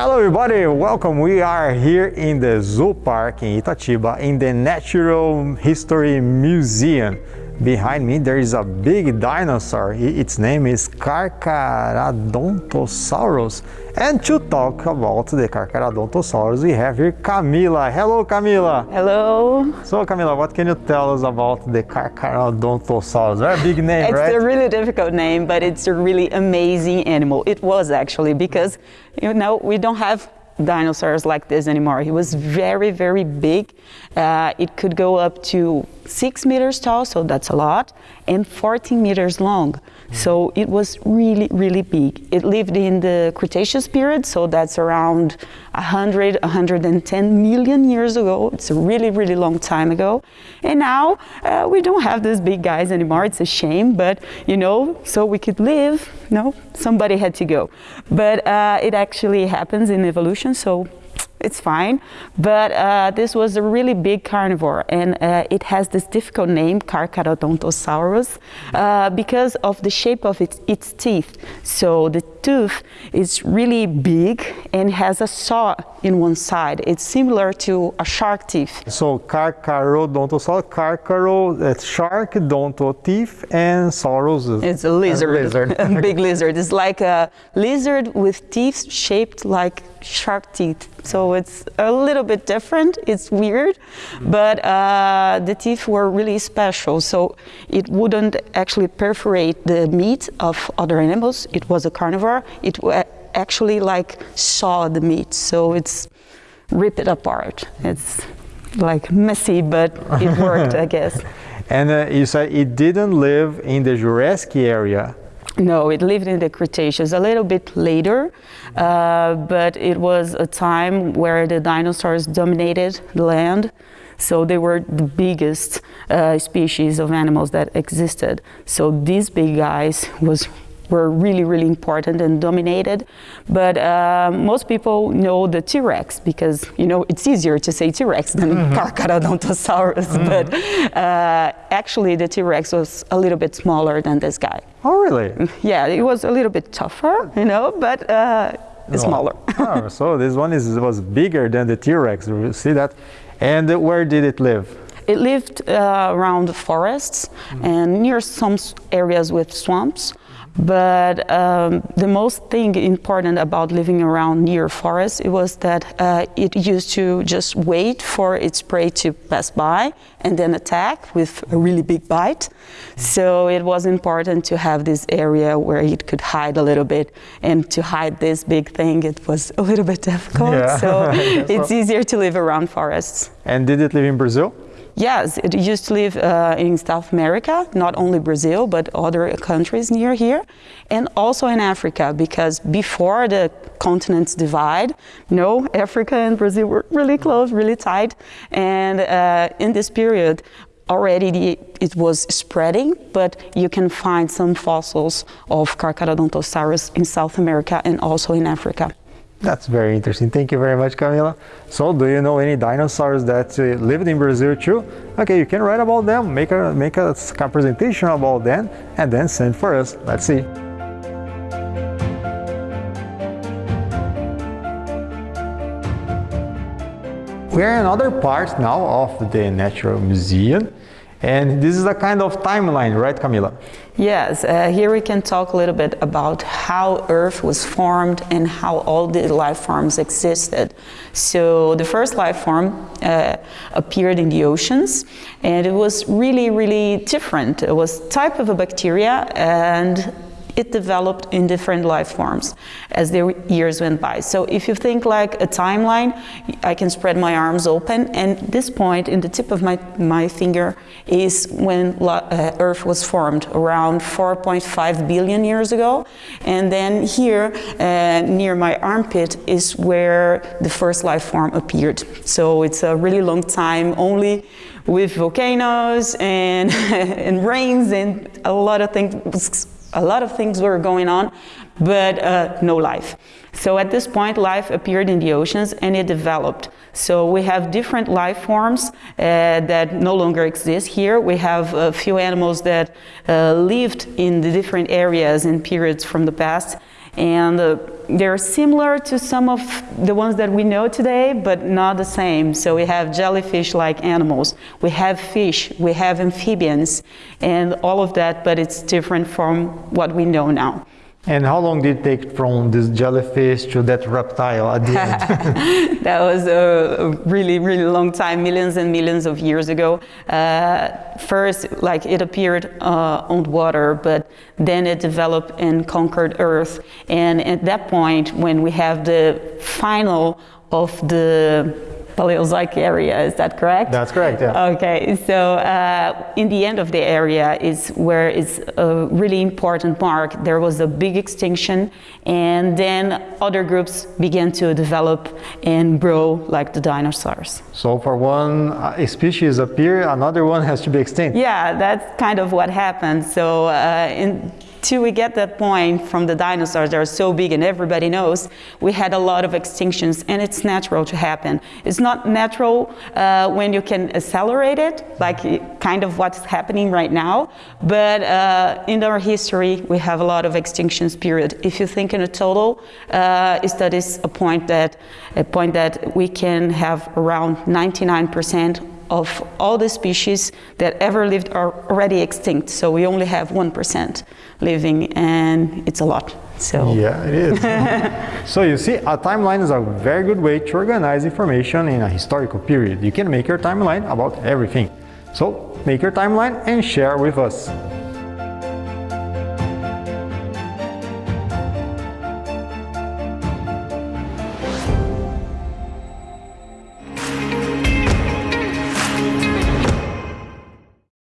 Hello everybody, welcome. We are here in the Zoo Park in Itatiba in the Natural History Museum. Behind me there is a big dinosaur. Its name is Carcharodontosaurus. And to talk about the Carcharodontosaurus we have here Camila. Hello Camila. Hello. So Camila, what can you tell us about the Carcharodontosaurus? Very big name, it's right? It's a really difficult name, but it's a really amazing animal. It was actually because you know we don't have dinosaurs like this anymore. He was very, very big. Uh, it could go up to six meters tall, so that's a lot, and 14 meters long. So it was really, really big. It lived in the Cretaceous period, so that's around 100, 110 million years ago. It's a really, really long time ago. And now uh, we don't have these big guys anymore. It's a shame, but you know, so we could live, no, somebody had to go. But uh, it actually happens in evolution, so it's fine. But uh, this was a really big carnivore and uh, it has this difficult name, Carcharodontosaurus, uh, because of the shape of its, its teeth. So the tooth is really big and has a saw in one side. It's similar to a shark teeth. So Carcharodontosaurus, carcharo, that's shark, donto teeth, and saurus. It's a lizard, a, lizard. a big lizard. It's like a lizard with teeth shaped like shark teeth. So it's a little bit different. It's weird, but uh, the teeth were really special. So it wouldn't actually perforate the meat of other animals. It was a carnivore. It actually like saw the meat. So it's rip it apart. It's like messy, but it worked, I guess. And uh, you said it didn't live in the Jurassic area. No, it lived in the Cretaceous a little bit later, uh, but it was a time where the dinosaurs dominated the land. So they were the biggest uh, species of animals that existed. So these big guys was were really, really important and dominated. But uh, most people know the T-Rex because, you know, it's easier to say T-Rex than mm -hmm. Carcharodontosaurus. Mm -hmm. But uh, actually, the T-Rex was a little bit smaller than this guy. Oh, really? Yeah, it was a little bit tougher, you know, but uh, smaller. oh, so this one is was bigger than the T-Rex. You see that? And where did it live? It lived uh, around forests mm -hmm. and near some areas with swamps. But um, the most thing important about living around near forests it was that uh, it used to just wait for its prey to pass by and then attack with a really big bite. So it was important to have this area where it could hide a little bit. And to hide this big thing, it was a little bit difficult. Yeah. So it's easier to live around forests. And did it live in Brazil? Yes, it used to live uh, in South America, not only Brazil, but other countries near here, and also in Africa, because before the continents divide, know, Africa and Brazil were really close, really tight, and uh, in this period, already the, it was spreading, but you can find some fossils of Carcharodontosaurus in South America and also in Africa. That's very interesting. Thank you very much, Camila. So, do you know any dinosaurs that uh, lived in Brazil too? Okay, you can write about them, make a, make a presentation about them, and then send for us. Let's see. We're in another part now of the Natural Museum. And this is a kind of timeline, right, Camila? Yes, uh, here we can talk a little bit about how Earth was formed and how all the life forms existed. So the first life form uh, appeared in the oceans and it was really, really different. It was type of a bacteria and it developed in different life forms as the years went by. So if you think like a timeline, I can spread my arms open and this point in the tip of my, my finger is when uh, Earth was formed around 4.5 billion years ago. And then here uh, near my armpit is where the first life form appeared. So it's a really long time only with volcanoes and, and rains and a lot of things a lot of things were going on, but uh, no life. So at this point, life appeared in the oceans and it developed. So we have different life forms uh, that no longer exist here. We have a few animals that uh, lived in the different areas and periods from the past and uh, they're similar to some of the ones that we know today, but not the same. So we have jellyfish-like animals, we have fish, we have amphibians, and all of that, but it's different from what we know now. And how long did it take from this jellyfish to that reptile at the end? that was a really, really long time, millions and millions of years ago. Uh, first, like it appeared uh, on water, but then it developed and conquered Earth. And at that point, when we have the final of the Paleozoic area, is that correct? That's correct, yeah. Okay, so uh, in the end of the area is where it's a really important mark. There was a big extinction and then other groups began to develop and grow like the dinosaurs. So for one uh, species appear, another one has to be extinct. Yeah, that's kind of what happened. So uh, in till we get that point from the dinosaurs that are so big and everybody knows, we had a lot of extinctions and it's natural to happen. It's not natural uh, when you can accelerate it, like kind of what's happening right now, but uh, in our history we have a lot of extinctions period. If you think in a total, uh, that is a point that, a point that we can have around 99% of all the species that ever lived are already extinct. So we only have 1% living and it's a lot. So Yeah, it is. so you see, a timeline is a very good way to organize information in a historical period. You can make your timeline about everything. So make your timeline and share with us.